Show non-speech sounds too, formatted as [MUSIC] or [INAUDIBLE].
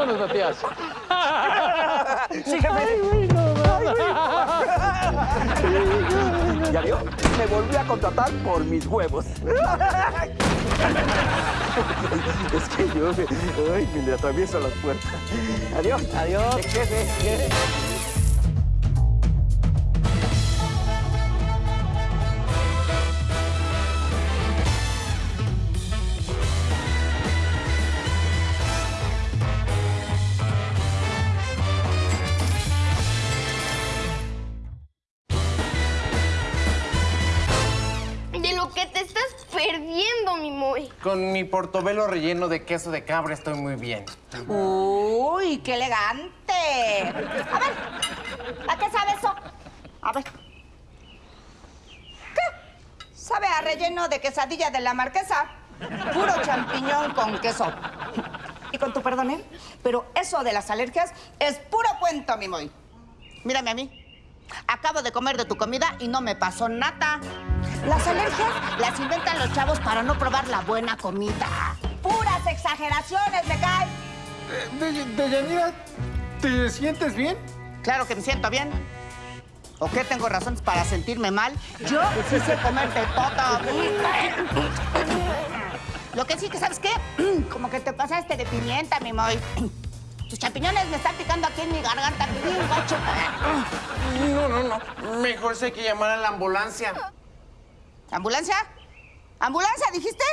Vámonos, Matías. Sí, jefe. Ay, güey, no mames. ¿Ya vio? Me volví a contratar por mis huevos. [LAUGHS] Es que yo me, ay, me atravieso las puertas. Adiós. Adiós. Jefe. Moy. Con mi portobelo relleno de queso de cabra estoy muy bien. Uy, qué elegante. A ver, ¿a qué sabe eso? A ver. ¿Qué? Sabe a relleno de quesadilla de la marquesa. Puro champiñón con queso. Y con tu perdón, ¿eh? Pero eso de las alergias es puro cuento, mi. Mírame a mí. Acabo de comer de tu comida y no me pasó nada. Las alergias las inventan los chavos para no probar la buena comida. Puras exageraciones, me cae. De- Deyanira, ¿te sientes bien? Claro que me siento bien. ¿O qué tengo razones para sentirme mal? Yo sí sé comer de todo. Lo que sí que, ¿sabes qué? [CLEARS THROAT] Como que te pasaste de pimienta, mi moy. Tus champiñones me están picando aquí en mi garganta, bien gacho. No, no, no. Mejor sé que llamar a la ambulancia. ¿Ambulancia? ¿Ambulancia, dijiste?